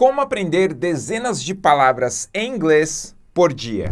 Como aprender dezenas de palavras em inglês por dia.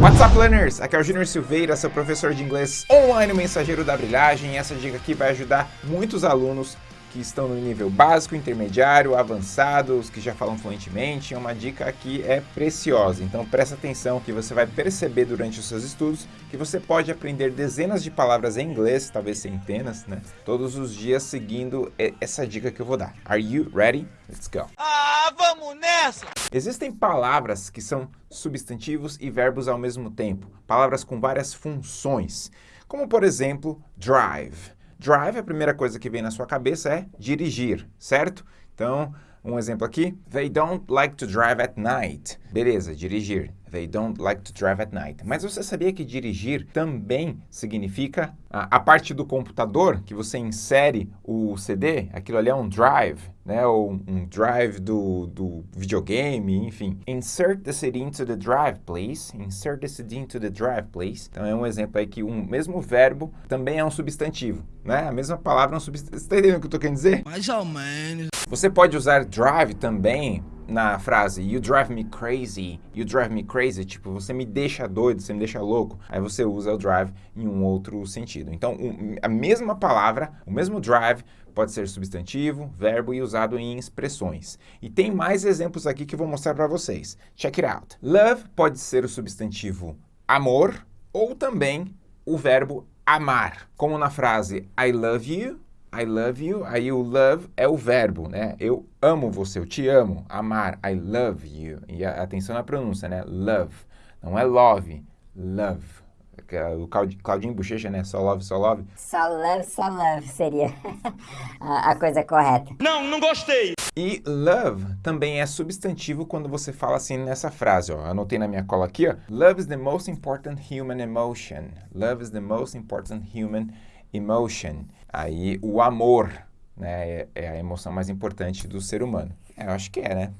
What's up, learners? Aqui é o Júnior Silveira, seu professor de inglês online, mensageiro da brilhagem. E essa dica aqui vai ajudar muitos alunos que estão no nível básico, intermediário, avançado, os que já falam fluentemente. Uma dica aqui é preciosa, então presta atenção que você vai perceber durante os seus estudos que você pode aprender dezenas de palavras em inglês, talvez centenas, né? Todos os dias seguindo essa dica que eu vou dar. Are you ready? Let's go! Ah, vamos nessa! Existem palavras que são substantivos e verbos ao mesmo tempo, palavras com várias funções, como por exemplo, drive. Drive, a primeira coisa que vem na sua cabeça é dirigir, certo? Então, um exemplo aqui, they don't like to drive at night. Beleza, dirigir. They don't like to drive at night. Mas você sabia que dirigir também significa a, a, parte do computador que você insere o CD? Aquilo ali é um drive, né? Ou um drive do, do videogame, enfim. Insert the CD into the drive, please. Insert the CD into the drive, please. Então é um exemplo aí que um mesmo verbo também é um substantivo, né? A mesma palavra é um substantivo. Você está entendendo o que eu estou querendo dizer? Mais ou menos. Você pode usar drive também na frase You drive me crazy, you drive me crazy, tipo, você me deixa doido, você me deixa louco. Aí você usa o drive em um outro sentido. Então, a mesma palavra, o mesmo drive, pode ser substantivo, verbo e usado em expressões. E tem mais exemplos aqui que eu vou mostrar para vocês. Check it out. Love pode ser o substantivo amor ou também o verbo amar. Como na frase I love you, I love you, aí o love é o verbo, né? Eu amo você, eu te amo, amar, I love you. E atenção na pronúncia, né? Love, não é love, love. É o Claudinho Bochecha, né? Só love, só love. Só love, só love seria a coisa correta. Não, não gostei! E love também é substantivo quando você fala assim nessa frase, ó. Anotei na minha cola aqui, ó. Love is the most important human emotion. Love is the most important human emotion. Aí o amor, né, é, é a emoção mais importante do ser humano. É, eu acho que é, né?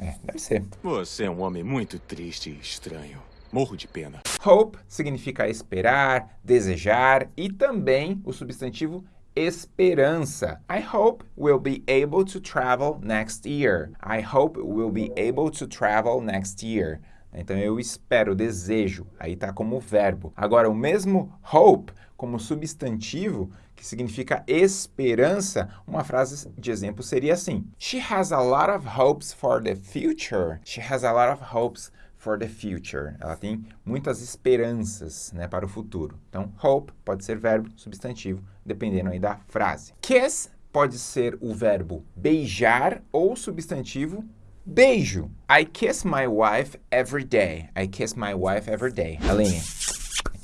É, deve ser. Você é um homem muito triste e estranho. Morro de pena. Hope significa esperar, desejar e também o substantivo esperança. I hope we'll be able to travel next year. I hope we'll be able to travel next year. Então eu espero, desejo, aí tá como verbo. Agora o mesmo hope como substantivo, que significa esperança, uma frase de exemplo seria assim: She has a lot of hopes for the future. She has a lot of hopes for the future. Ela tem muitas esperanças né, para o futuro. Então, hope pode ser verbo, substantivo, dependendo aí da frase. Kiss pode ser o verbo beijar ou substantivo beijo. I kiss my wife every day. I kiss my wife every day. Aline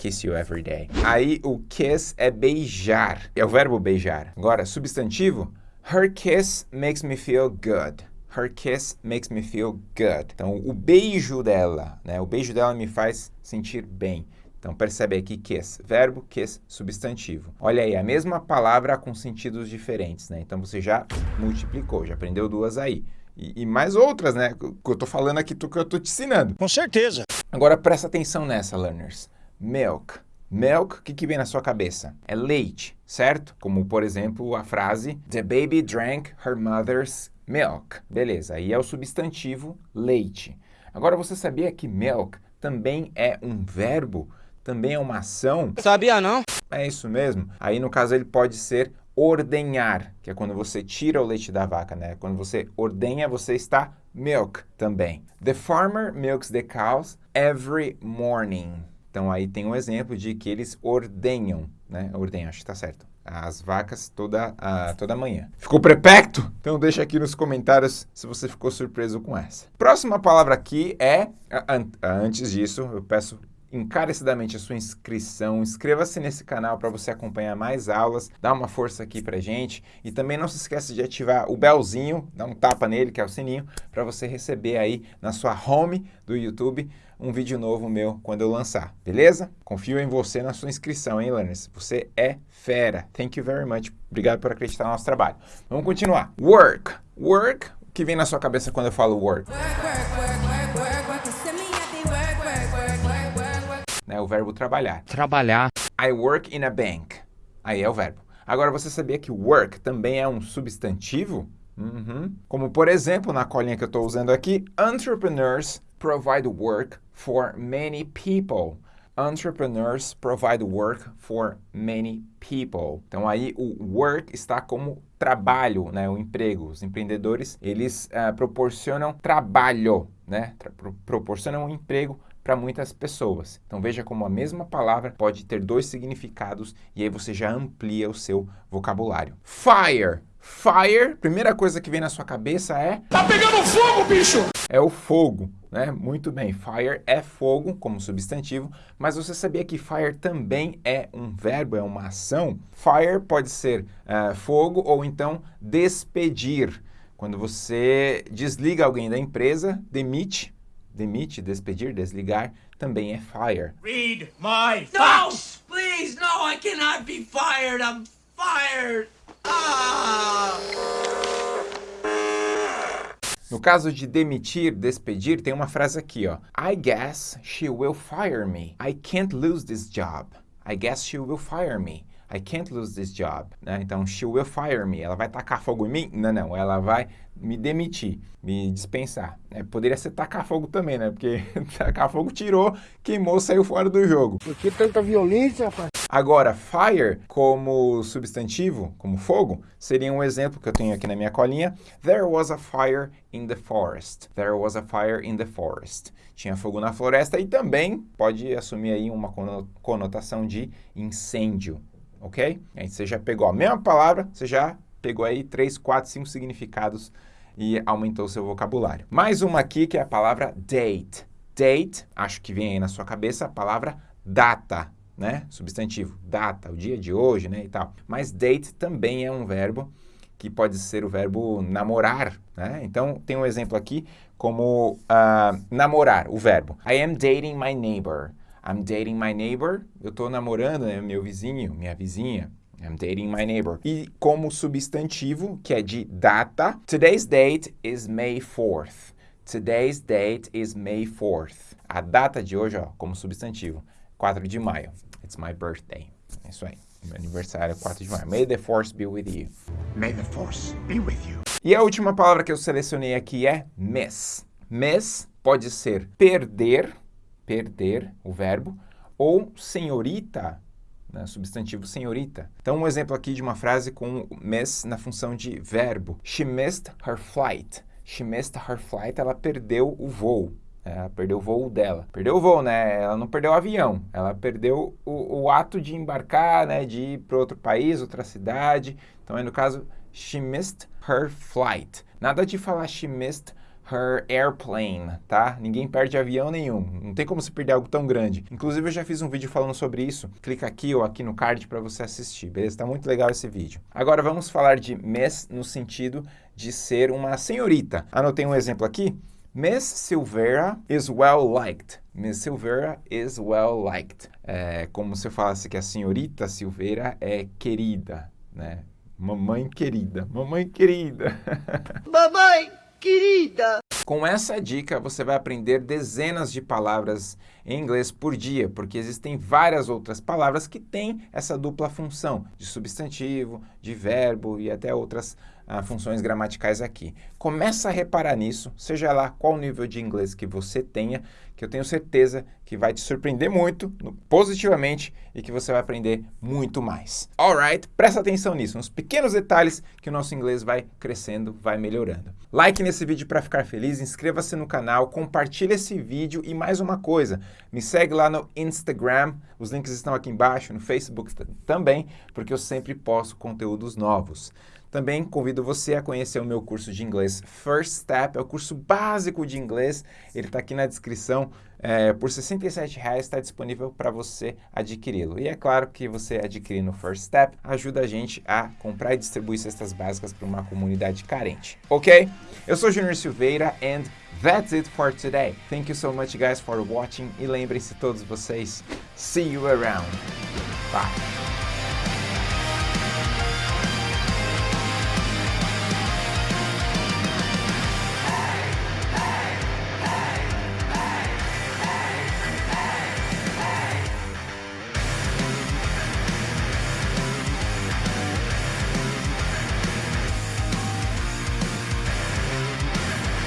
kiss you every day. Aí o kiss é beijar, é o verbo beijar. Agora, substantivo, her kiss makes me feel good. Her kiss makes me feel good. Então, o beijo dela, né? O beijo dela me faz sentir bem. Então, percebe aqui kiss, verbo, kiss, substantivo. Olha aí, a mesma palavra com sentidos diferentes, né? Então, você já multiplicou, já aprendeu duas aí. E, e mais outras, né? Que eu tô falando aqui, que eu tô te ensinando. Com certeza. Agora, presta atenção nessa, learners milk. Milk, o que, que vem na sua cabeça? É leite, certo? Como, por exemplo, a frase The baby drank her mother's milk. Beleza, aí é o substantivo leite. Agora, você sabia que milk também é um verbo? Também é uma ação? Sabia não? É isso mesmo. Aí, no caso, ele pode ser ordenhar, que é quando você tira o leite da vaca, né? Quando você ordenha, você está milk também. The farmer milks the cows every morning. Então aí tem um exemplo de que eles ordenham, né? Ordenham, acho que está certo. As vacas toda, uh, toda manhã. Ficou prepecto? Então deixa aqui nos comentários se você ficou surpreso com essa. Próxima palavra aqui é... Antes disso, eu peço encarecidamente a sua inscrição, inscreva-se nesse canal para você acompanhar mais aulas, dá uma força aqui pra gente e também não se esqueça de ativar o belzinho, dá um tapa nele, que é o sininho, para você receber aí na sua home do YouTube um vídeo novo meu quando eu lançar, beleza? Confio em você na sua inscrição, hein, learners? Você é fera. Thank you very much. Obrigado por acreditar no nosso trabalho. Vamos continuar. Work. Work. O que vem na sua cabeça quando eu falo work? work, work né, o verbo trabalhar. Trabalhar. I work in a bank. Aí é o verbo. Agora, você sabia que work também é um substantivo? Uhum. Como, por exemplo, na colinha que eu estou usando aqui, entrepreneurs provide work for many people. Entrepreneurs provide work for many people. Então aí o work está como trabalho, né, o emprego. Os empreendedores, eles uh, proporcionam trabalho, né, Tra proporcionam um emprego para muitas pessoas. Então veja como a mesma palavra pode ter dois significados e aí você já amplia o seu vocabulário. Fire Fire, primeira coisa que vem na sua cabeça é... Tá pegando fogo, bicho! É o fogo, né? Muito bem, fire é fogo como substantivo, mas você sabia que fire também é um verbo, é uma ação? Fire pode ser uh, fogo ou então despedir. Quando você desliga alguém da empresa, demite, demite, despedir, desligar, também é fire. Read my facts! No, please, no, I cannot be fired, I'm fired! No caso de demitir, despedir, tem uma frase aqui, ó. I guess she will fire me. I can't lose this job. I guess she will fire me. I can't lose this job. Né? Então, she will fire me. Ela vai tacar fogo em mim? Não, não. Ela vai me demitir, me dispensar. É, poderia ser tacar fogo também, né? Porque tacar fogo tirou, queimou, saiu fora do jogo. Por que tanta violência, rapaz? Agora, fire como substantivo, como fogo, seria um exemplo que eu tenho aqui na minha colinha. There was a fire in the forest. There was a fire in the forest. Tinha fogo na floresta e também pode assumir aí uma conotação de incêndio, ok? Aí você já pegou a mesma palavra, você já pegou aí três, quatro, cinco significados e aumentou seu vocabulário. Mais uma aqui que é a palavra date. Date, acho que vem aí na sua cabeça a palavra data né? Substantivo, data, o dia de hoje, né? E tal. Mas date também é um verbo que pode ser o verbo namorar, né? Então, tem um exemplo aqui como uh, namorar, o verbo. I am dating my neighbor. I'm dating my neighbor. Eu estou namorando né, meu vizinho, minha vizinha. I'm dating my neighbor. E como substantivo, que é de data, today's date is May 4th. Today's date is May 4th. A data de hoje, ó, como substantivo, 4 de maio. It's my birthday. É isso aí. Meu aniversário é 4 de maio. May the force be with you. May the force be with you. E a última palavra que eu selecionei aqui é miss. Miss pode ser perder, perder, o verbo, ou senhorita, né, substantivo senhorita. Então, um exemplo aqui de uma frase com miss na função de verbo. She missed her flight. She missed her flight. Ela perdeu o voo. Ela perdeu o voo dela. Perdeu o voo, né? Ela não perdeu o avião. Ela perdeu o, o ato de embarcar, né? De ir para outro país, outra cidade. Então, aí no caso, she missed her flight. Nada de falar she missed her airplane, tá? Ninguém perde avião nenhum. Não tem como se perder algo tão grande. Inclusive, eu já fiz um vídeo falando sobre isso. Clica aqui ou aqui no card para você assistir, beleza? Tá muito legal esse vídeo. Agora, vamos falar de miss no sentido de ser uma senhorita. Anotei um exemplo aqui. Miss Silveira is well liked. Miss Silveira is well liked. É como se eu falasse que a senhorita Silveira é querida, né? Mamãe querida, mamãe querida. Mamãe querida. Com essa dica, você vai aprender dezenas de palavras em inglês por dia, porque existem várias outras palavras que têm essa dupla função de substantivo, de verbo e até outras ah, funções gramaticais aqui. Começa a reparar nisso, seja lá qual nível de inglês que você tenha, que eu tenho certeza que vai te surpreender muito, positivamente, e que você vai aprender muito mais. Alright? Presta atenção nisso, nos pequenos detalhes que o nosso inglês vai crescendo, vai melhorando. Like nesse vídeo para ficar feliz, inscreva-se no canal, compartilhe esse vídeo e mais uma coisa, me segue lá no Instagram, os links estão aqui embaixo, no Facebook também, porque eu sempre posto conteúdos novos. Também convido você a conhecer o meu curso de inglês First Step, é o curso básico de inglês, ele está aqui na descrição, é, por R$ 67,00 está disponível para você adquiri-lo. E é claro que você adquirindo o First Step ajuda a gente a comprar e distribuir cestas básicas para uma comunidade carente, ok? Eu sou Junior Silveira and that's it for today. Thank you so much guys for watching e lembrem-se todos vocês, see you around. Bye.